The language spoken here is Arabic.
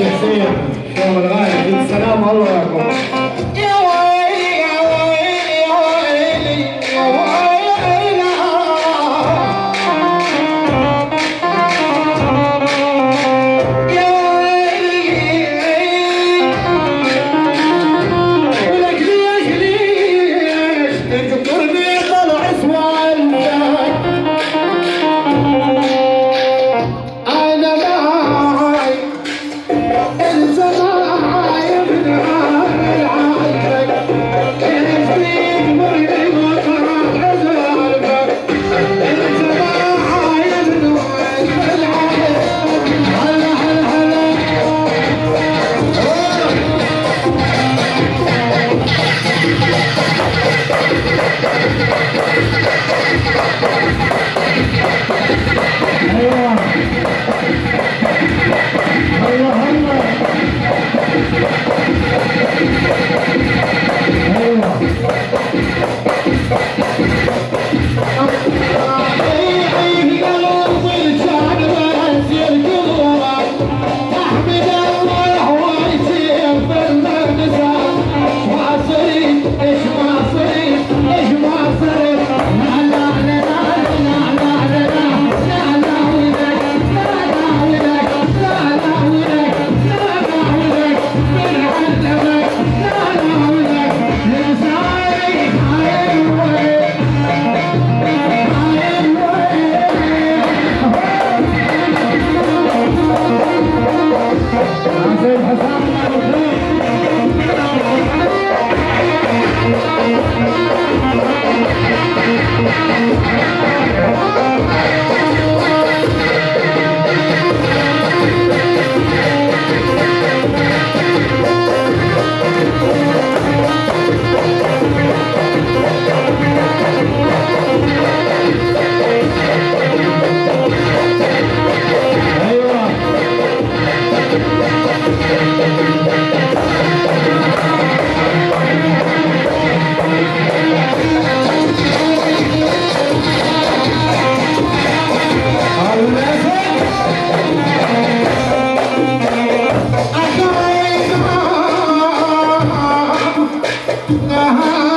الخير يوم الغالي السلام الله يعقوب Ah.